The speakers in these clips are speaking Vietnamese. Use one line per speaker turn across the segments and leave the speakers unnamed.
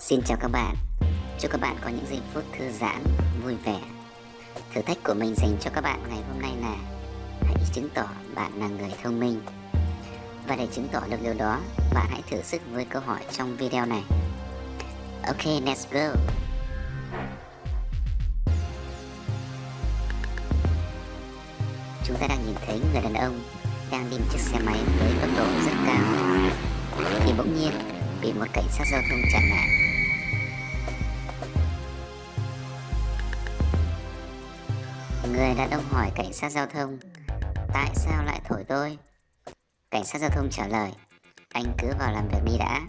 Xin chào các bạn. Chúc các bạn có những giây phút thư giãn, vui vẻ. Thử thách của mình dành cho các bạn ngày hôm nay là Hãy chứng tỏ bạn là người thông minh. Và để chứng tỏ được điều đó Bạn hãy thử sức với câu hỏi trong video này. Ok, let's go. Chúng ta đang nhìn thấy người đàn ông đang đi một chiếc xe máy với tốc độ rất cao. Thì bỗng nhiên bị một cảnh sát giao thông chặn lại. Người đàn ông hỏi cảnh sát giao thông Tại sao lại thổi tôi? Cảnh sát giao thông trả lời Anh cứ vào làm việc đi đã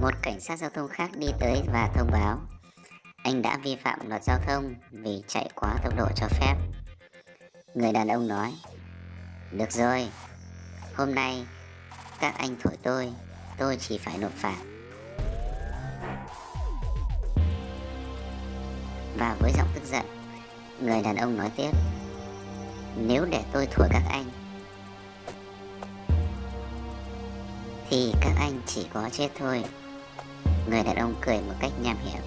Một cảnh sát giao thông khác đi tới và thông báo Anh đã vi phạm luật giao thông vì chạy quá tốc độ cho phép Người đàn ông nói Được rồi Hôm nay các anh thổi tôi tôi chỉ phải nộp phạt. Và với giọng tức giận, người đàn ông nói tiếp, nếu để tôi thổi các anh, thì các anh chỉ có chết thôi. Người đàn ông cười một cách nham hiểm.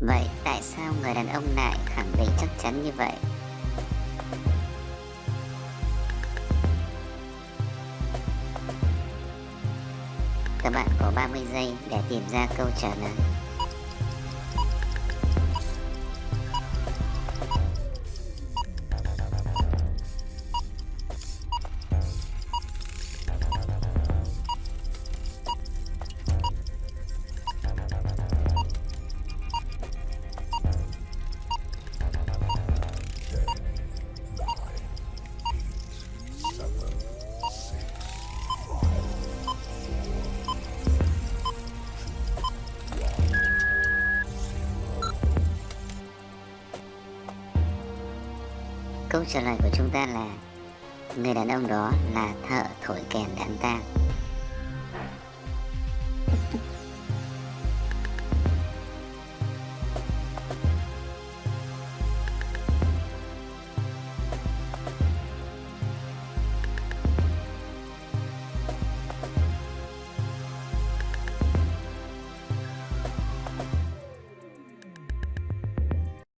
Vậy tại sao người đàn ông lại khẳng định chắc chắn như vậy? Các bạn có 30 giây để tìm ra câu trả lời. Câu trả lời của chúng ta là, Người đàn ông đó là thợ thổi kèn đám tang.